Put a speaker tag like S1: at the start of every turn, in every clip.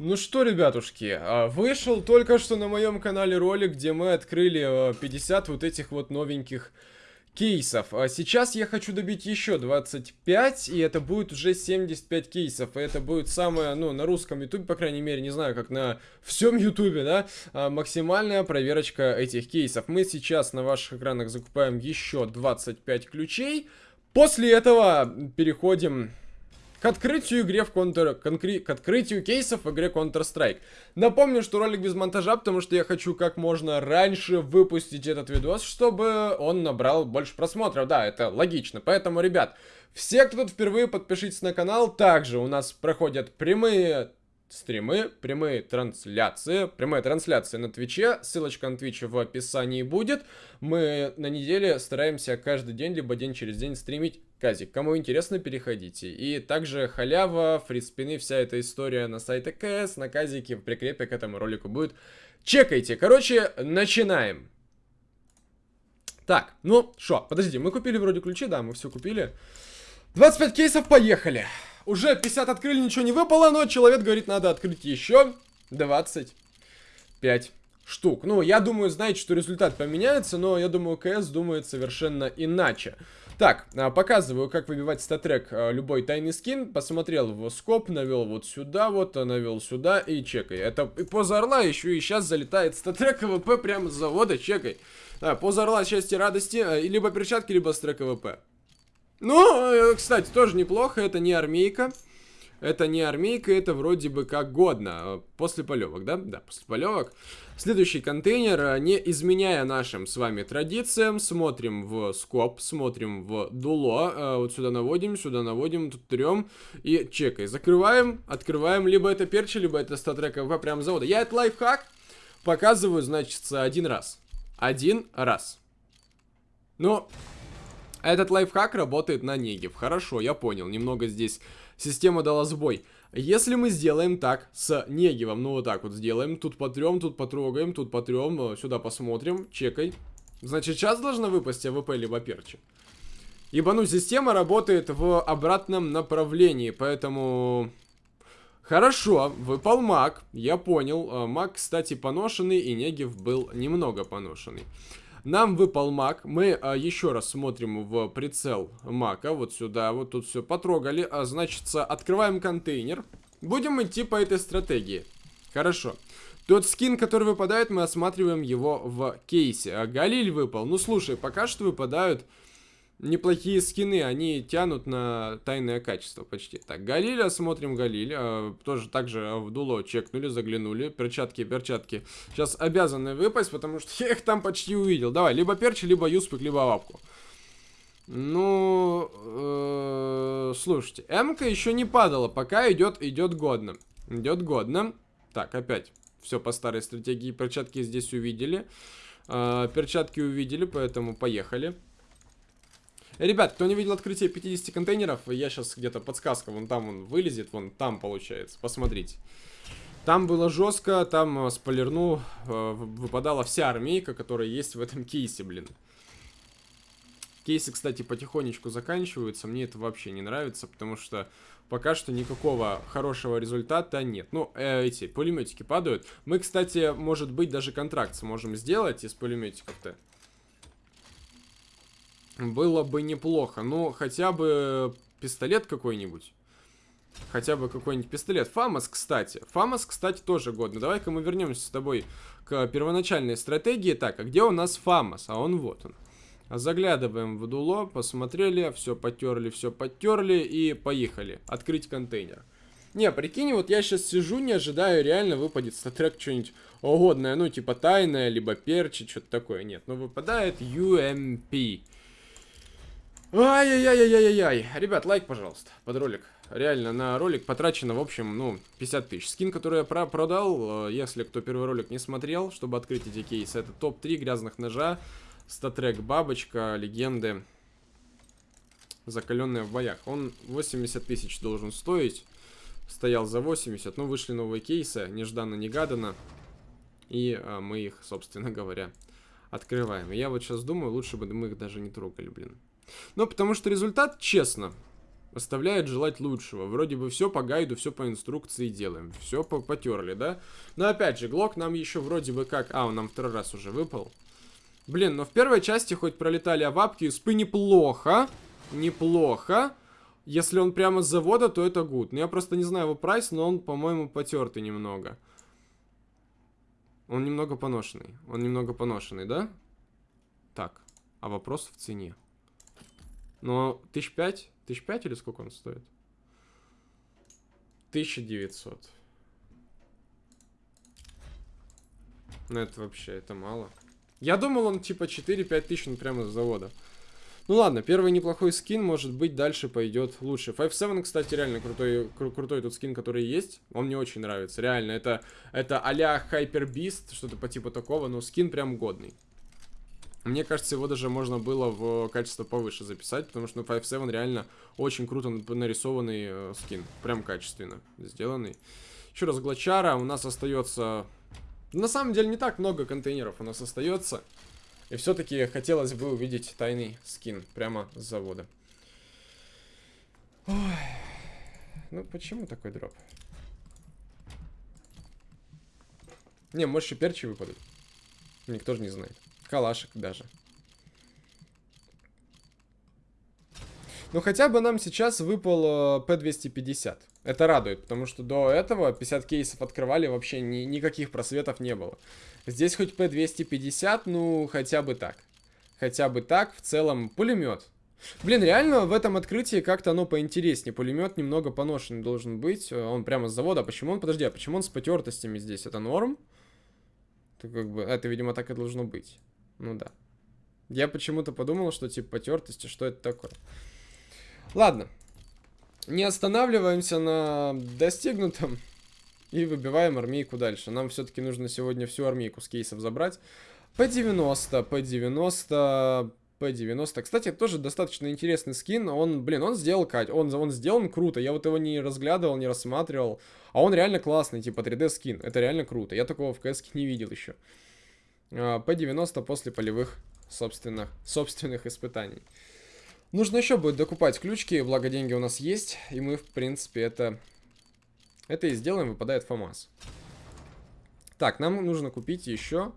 S1: Ну что, ребятушки, а, вышел только что на моем канале ролик, где мы открыли 50 а, вот этих вот новеньких кейсов. А сейчас я хочу добить еще 25, и это будет уже 75 кейсов. Это будет самое, ну, на русском ютубе, по крайней мере, не знаю, как на всем ютубе, да, максимальная проверочка этих кейсов. Мы сейчас на ваших экранах закупаем еще 25 ключей. После этого переходим к открытию игре в Counter... Конкри... К открытию кейсов в игре Counter-Strike. Напомню, что ролик без монтажа, потому что я хочу как можно раньше выпустить этот видос, чтобы он набрал больше просмотров. Да, это логично. Поэтому, ребят, все, кто тут впервые, подпишитесь на канал. Также у нас проходят прямые стримы, прямые трансляции, прямая трансляция на Твиче, ссылочка на Твич в описании будет. Мы на неделе стараемся каждый день, либо день через день стримить казик. Кому интересно, переходите. И также халява, фриспины, вся эта история на сайте КС, на казике, в прикрепе к этому ролику будет. Чекайте. Короче, начинаем. Так, ну, что, подожди, мы купили вроде ключи, да, мы все купили. 25 кейсов, поехали. Уже 50 открыли, ничего не выпало, но человек говорит, надо открыть еще 25 штук. Ну, я думаю, знаете, что результат поменяется, но я думаю, КС думает совершенно иначе. Так, а, показываю, как выбивать статрек а, любой тайный скин. Посмотрел в скоп, навел вот сюда, вот, а, навел сюда и чекай. Это поза орла еще и сейчас залетает статрек КВП прямо с завода, чекай. Да, поза орла счастья, радости, либо перчатки, либо StatTrak АВП. Ну, э, кстати, тоже неплохо, это не армейка. Это не армейка, это вроде бы как годно. После полевок, да? Да, после полевок. Следующий контейнер, э, не изменяя нашим с вами традициям, смотрим в scope, смотрим в дуло. Э, вот сюда наводим, сюда наводим, тут трем и чекай. Закрываем, открываем, либо это перчи, либо это StatTrak АВП прям с завода. Я этот лайфхак показываю, значит, один раз. Один раз. Ну, этот лайфхак работает на Негев. Хорошо, я понял. Немного здесь система дала сбой. Если мы сделаем так с Негевом, ну вот так вот сделаем, тут потрем, тут потрогаем, тут потрем, э, сюда посмотрим, чекай. Значит, сейчас должна выпасть АВП либо перчи. Ибо, ну, система работает в обратном направлении, поэтому... Хорошо, выпал маг, я понял. Э, маг, кстати, поношенный, и Негив был немного поношенный. Нам выпал маг. Мы а, еще раз смотрим в прицел мака. Вот сюда, вот тут все потрогали. А, значит, открываем контейнер. Будем идти по этой стратегии. Хорошо. Тот скин, который выпадает, мы осматриваем его в кейсе. А Галиль выпал. Ну, слушай, пока что выпадают неплохие скины, они тянут на тайное качество почти. Так, Галиля, смотрим Галиль, э, тоже также в дуло чекнули, заглянули, перчатки, перчатки. Сейчас обязаны выпасть, потому что я их там почти увидел. Давай, либо перчи, либо юспик, либо лапку. Ну, э, слушайте, М-ка еще не падала, пока идет, идет годно. Идет годно. Так, опять, все по старой стратегии, перчатки здесь увидели. Э, перчатки увидели, поэтому поехали. Ребят, кто не видел открытие 50 контейнеров, я сейчас где-то подсказка, вон там он вылезет, вон там получается, посмотрите. Там было жестко, там э, спойлерну, э, выпадала вся армейка, которая есть в этом кейсе, блин. Кейсы, кстати, потихонечку заканчиваются, мне это вообще не нравится, потому что пока что никакого хорошего результата нет. Ну, э, эти пулеметики падают. Мы, кстати, может быть, даже контракт сможем сделать из пулеметиков-то. Было бы неплохо. Ну, хотя бы пистолет какой-нибудь. Хотя бы какой-нибудь пистолет. Фамас, кстати. Фамас, кстати, тоже годно. Давай-ка мы вернемся с тобой к первоначальной стратегии. Так, а где у нас Фамас? А он вот он. Заглядываем в дуло, посмотрели, все потерли, все потерли и поехали. Открыть контейнер. Не, прикинь, вот я сейчас сижу, не ожидаю, реально выпадет статрек что-нибудь угодное, ну, типа тайное, либо перчи, что-то такое. Нет, ну выпадает UMP. Ай-яй-яй-яй-яй-яй. Ребят, лайк, пожалуйста, под ролик. Реально, на ролик потрачено, в общем, ну, 50 тысяч. Скин, который я про продал, э, если кто первый ролик не смотрел, чтобы открыть эти кейсы, это топ-3 грязных ножа, статрек бабочка, легенды, закаленная в боях. Он 80 тысяч должен стоить, стоял за 80, но вышли новые кейсы, нежданно-негаданно, и а, мы их, собственно говоря, открываем. Я вот сейчас думаю, лучше бы мы их даже не трогали, блин. Ну, потому что результат, честно, Оставляет желать лучшего. Вроде бы все по гайду, все по инструкции делаем. Все по потерли, да? Но опять же, Глок нам еще вроде бы как... А, он нам второй раз уже выпал. Блин, но в первой части хоть пролетали авапки и спы неплохо. Неплохо. Если он прямо с завода, то это гуд. Ну, я просто не знаю его прайс, но он, по-моему, потертый немного. Он немного поношенный. Он немного поношенный, да? Так, а вопрос в цене. Но тысяч пять? Тысяч пять или сколько он стоит? 1900. Ну это вообще, это мало. Я думал, он типа 4-5 тысяч, ну прямо с завода. Ну ладно, первый неплохой скин, может быть, дальше пойдет лучше. 5-7, кстати, реально крутой, кру крутой тут скин, который есть. Он мне очень нравится, реально. Это, это а-ля Hyper Beast, что-то по типу такого, но скин прям годный. Мне кажется, его даже можно было в качество повыше записать, потому что ну, 5.7 реально очень круто нарисованный э, скин. Прям качественно сделанный. Еще раз, Глачара у нас остается... На самом деле не так много контейнеров у нас остается. И все-таки хотелось бы увидеть тайный скин прямо с завода. Ой. Ну, почему такой дроп? Не, может еще перчи выпадут. Никто же не знает. Калашек даже. Ну, хотя бы нам сейчас выпал P250. Э, Это радует, потому что до этого 50 кейсов открывали, вообще ни, никаких просветов не было. Здесь хоть P250, ну, хотя бы так. Хотя бы так, в целом, пулемет. Блин, реально в этом открытии как-то оно поинтереснее. Пулемет немного поношенный должен быть. Э, он прямо с завода. Почему он? Подожди, а почему он с потертостями здесь? Это норм? Это как бы... Это, видимо, так и должно быть. Ну да. Я почему-то подумал, что типа потертости, что это такое. Ладно. Не останавливаемся на достигнутом и выбиваем армейку дальше. Нам все-таки нужно сегодня всю армейку с кейсов забрать. P90, P90, P90. Кстати, тоже достаточно интересный скин. Он, блин, он сделал Кать. Он, он сделан круто. Я вот его не разглядывал, не рассматривал. А он реально классный, типа 3D скин. Это реально круто. Я такого в CS не видел еще. P90 после полевых собственных, собственных испытаний. Нужно еще будет докупать ключики, благо деньги у нас есть, и мы, в принципе, это, это и сделаем, выпадает ФАМАС. Так, нам нужно купить еще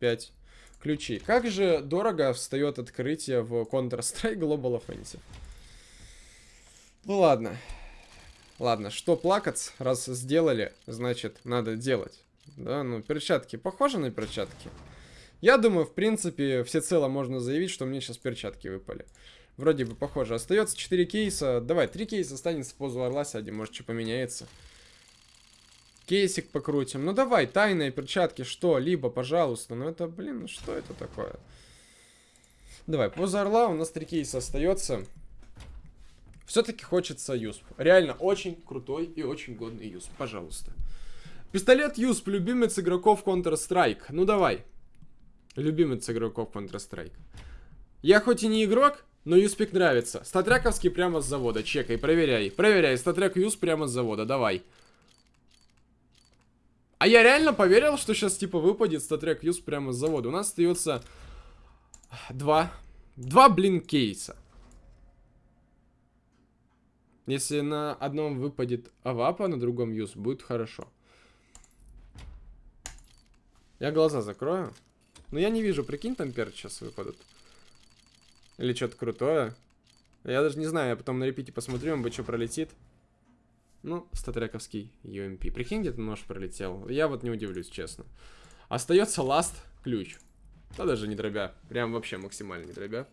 S1: 5 ключей. Как же дорого встает открытие в Counter-Strike Global Offensive. Ну ладно. Ладно, что плакаться, раз сделали, значит, надо делать. Да, ну, перчатки похожи на перчатки? Я думаю, в принципе, всецело можно заявить, что мне сейчас перчатки выпали. Вроде бы похоже. Остается 4 кейса. Давай, 3 кейса останется позу орла сядем. Может, что поменяется. Кейсик покрутим. Ну, давай, тайные перчатки, что-либо, пожалуйста. Ну, это, блин, ну что это такое? Давай, поза орла, у нас 3 кейса остается. Все-таки хочется юсп. Реально, очень крутой и очень годный юсп. Пожалуйста. Пистолет Юсп, любимец игроков Counter-Strike. Ну давай. Любимец игроков Counter-Strike. Я хоть и не игрок, но Юспик нравится. Статрековский прямо с завода. Чекай, проверяй. Проверяй. Статрек Юс прямо с завода. Давай. А я реально поверил, что сейчас типа выпадет статрек Юс прямо с завода. У нас остается два. Два, блин, кейса. Если на одном выпадет Авапа, на другом Юс, будет хорошо. Я глаза закрою. Но я не вижу, прикинь, там перцы сейчас выпадут. Или что-то крутое. Я даже не знаю, я потом на репите посмотрю, он бы что пролетит. Ну, статрековский UMP. Прикинь, где-то нож пролетел. Я вот не удивлюсь, честно. Остается ласт ключ. Да даже не дробя. Прям вообще максимально не дробя.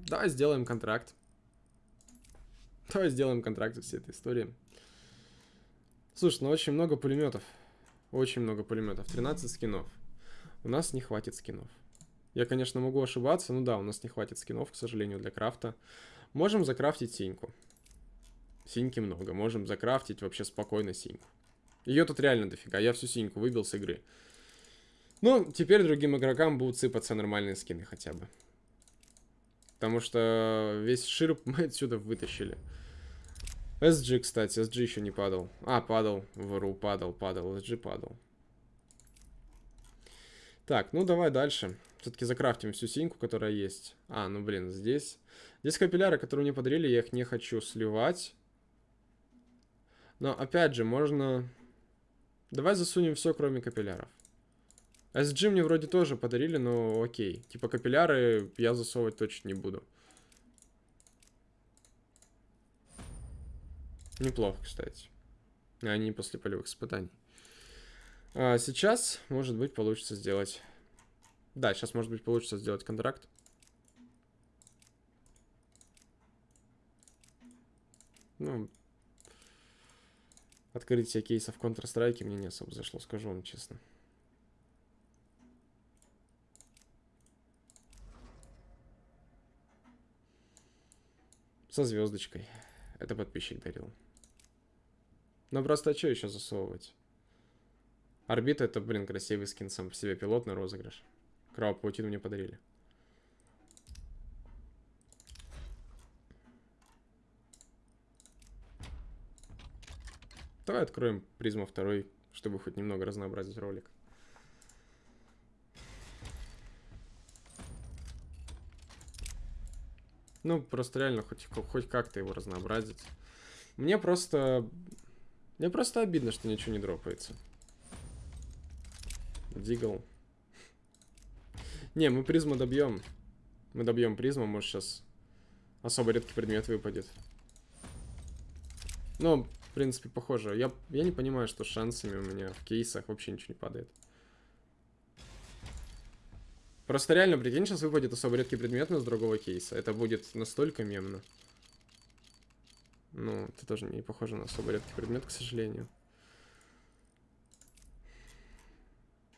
S1: Да, сделаем контракт. Давай сделаем контракт из всей этой истории. Слушай, ну очень много пулеметов. Очень много пулеметов. 13 скинов. У нас не хватит скинов. Я, конечно, могу ошибаться. Ну да, у нас не хватит скинов, к сожалению, для крафта. Можем закрафтить синьку. Синьки много. Можем закрафтить вообще спокойно синьку. Ее тут реально дофига. Я всю синьку выбил с игры. Ну, теперь другим игрокам будут сыпаться нормальные скины хотя бы. Потому что весь ширп мы отсюда вытащили. SG, кстати, SG еще не падал. А, падал. ВРУ падал, падал. SG падал. Так, ну давай дальше. Все-таки закрафтим всю синьку, которая есть. А, ну блин, здесь... Здесь капилляры, которые мне подарили, я их не хочу сливать. Но опять же, можно... Давай засунем все, кроме капилляров. SG мне вроде тоже подарили, но окей. Типа капилляры я засовывать точно не буду. Неплохо, кстати. Они после полевых испытаний. А сейчас, может быть, получится сделать... Да, сейчас, может быть, получится сделать контракт. Ну, открытие кейсов Counter-Strike мне не особо зашло, скажу вам честно. Со звездочкой. Это подписчик дарил. Ну просто что еще засовывать? Орбита это, блин, красивый скин сам по себе. Пилотный розыгрыш. Кровопаутину мне подарили. Давай откроем призму второй, чтобы хоть немного разнообразить ролик. Ну, просто реально хоть, хоть как-то его разнообразить. Мне просто... Мне просто обидно, что ничего не дропается. Дигл. Не, мы призму добьем. Мы добьем призму, может сейчас особо редкий предмет выпадет. Ну, в принципе, похоже. Я, я не понимаю, что шансами у меня в кейсах вообще ничего не падает. Просто реально, прикинь, сейчас выпадет особо редкий предмет, но с другого кейса. Это будет настолько мемно. Ну, это тоже не похоже на особо редкий предмет, к сожалению.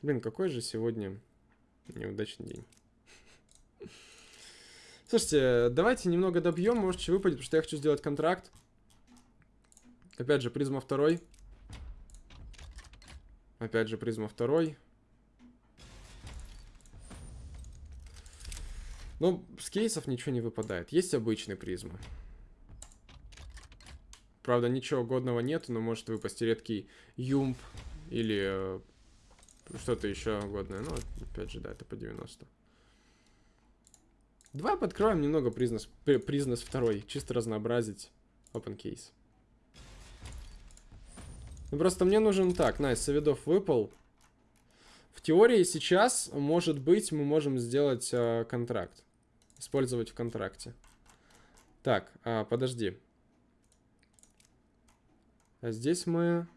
S1: Блин, какой же сегодня неудачный день. Слушайте, давайте немного добьем, может, что выпадет, потому что я хочу сделать контракт. Опять же, призма второй. Опять же, призма второй. Ну, с кейсов ничего не выпадает. Есть обычный призма. Правда, ничего годного нет, но может выпасть редкий UMP или э, что-то еще годное. Ну, опять же, да, это по 90. Давай подоткроем немного призма, призма второй, чисто разнообразить open case. Ну, просто мне нужен так, найс, nice, Савидов выпал. В теории сейчас, может быть, мы можем сделать э, контракт использовать в контракте. Так, а, подожди. А здесь мы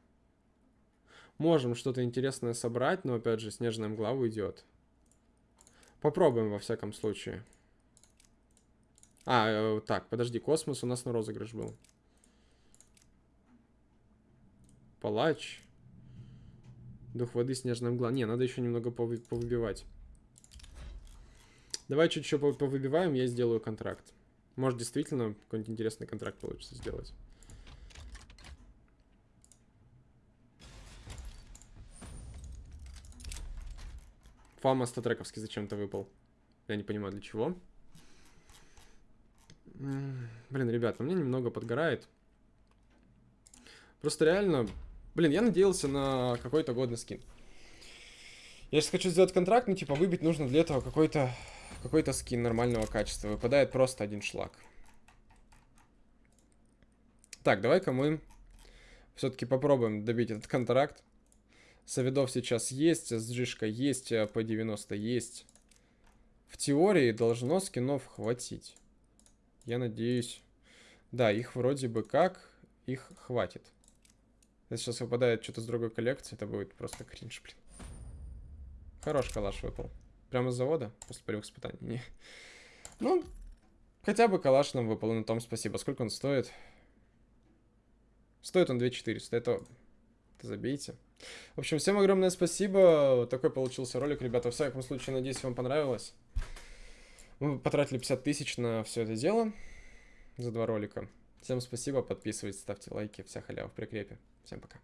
S1: можем что-то интересное собрать, но опять же снежная мгла уйдет. Попробуем во всяком случае. А, э, так, подожди, космос у нас на розыгрыш был. Палач. Дух воды, снежная мгла. Не, надо еще немного повы повыбивать. Давай чуть еще повыбиваем, я сделаю контракт. Может, действительно, какой-нибудь интересный контракт получится сделать. Фама статрековский зачем-то выпал. Я не понимаю, для чего. Блин, ребят, у меня немного подгорает. Просто реально... Блин, я надеялся на какой-то годный скин. Я сейчас хочу сделать контракт, ну, типа, выбить нужно для этого какой-то какой-то скин нормального качества. Выпадает просто один шлак. Так, давай-ка мы все-таки попробуем добить этот контракт. Савидов сейчас есть, сджишка есть, а по 90 есть. В теории должно скинов хватить. Я надеюсь. Да, их вроде бы как, их хватит. Если сейчас выпадает что-то с другой коллекции, это будет просто кринж, блин. Хорош калаш выпал. Прямо с завода? После полевых испытаний? Не. Ну, хотя бы калаш нам выпал, на том спасибо. Сколько он стоит? Стоит он 2400, это... это забейте. В общем, всем огромное спасибо. Такой получился ролик, ребята. В всяком случае, надеюсь, вам понравилось. Мы потратили 50 тысяч на все это дело. За два ролика. Всем спасибо, подписывайтесь, ставьте лайки. Вся халява в прикрепе. Всем пока.